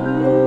Oh.